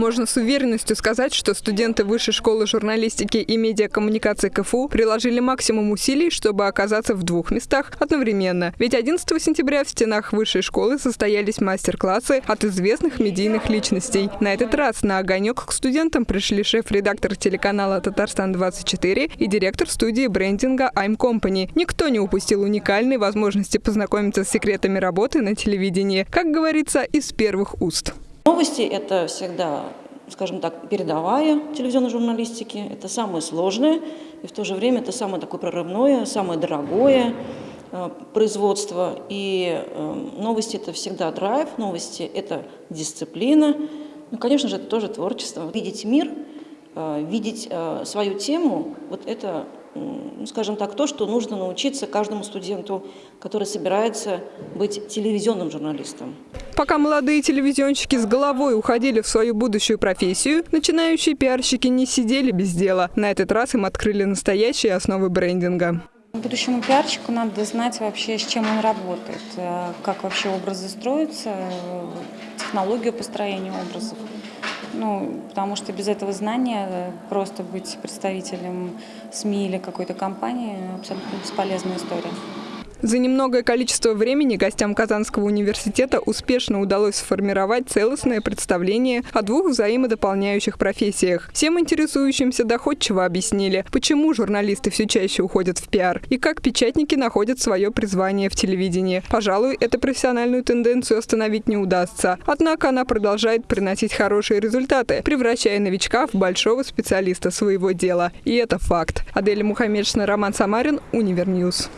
Можно с уверенностью сказать, что студенты Высшей школы журналистики и медиакоммуникации КФУ приложили максимум усилий, чтобы оказаться в двух местах одновременно. Ведь 11 сентября в стенах Высшей школы состоялись мастер-классы от известных медийных личностей. На этот раз на огонек к студентам пришли шеф-редактор телеканала «Татарстан-24» и директор студии брендинга «I'm Company». Никто не упустил уникальной возможности познакомиться с секретами работы на телевидении, как говорится, из первых уст. Новости – это всегда, скажем так, передовая телевизионной журналистики. Это самое сложное, и в то же время это самое такое прорывное, самое дорогое э, производство. И э, новости – это всегда драйв, новости – это дисциплина. Ну, конечно же, это тоже творчество. Видеть мир, э, видеть свою тему – вот это скажем так, то, что нужно научиться каждому студенту, который собирается быть телевизионным журналистом. Пока молодые телевизионщики с головой уходили в свою будущую профессию, начинающие пиарщики не сидели без дела. На этот раз им открыли настоящие основы брендинга. Будущему пиарщику надо знать вообще, с чем он работает, э, как вообще образы строятся, э, технологию построения образов. Ну, потому что без этого знания э, просто быть представителем СМИ или какой-то компании абсолютно бесполезная история. За немногое количество времени гостям Казанского университета успешно удалось сформировать целостное представление о двух взаимодополняющих профессиях. Всем интересующимся доходчиво объяснили, почему журналисты все чаще уходят в пиар и как печатники находят свое призвание в телевидении. Пожалуй, эту профессиональную тенденцию остановить не удастся. Однако она продолжает приносить хорошие результаты, превращая новичка в большого специалиста своего дела. И это факт. Адель Мухаммедшина, Роман Самарин, Univer News.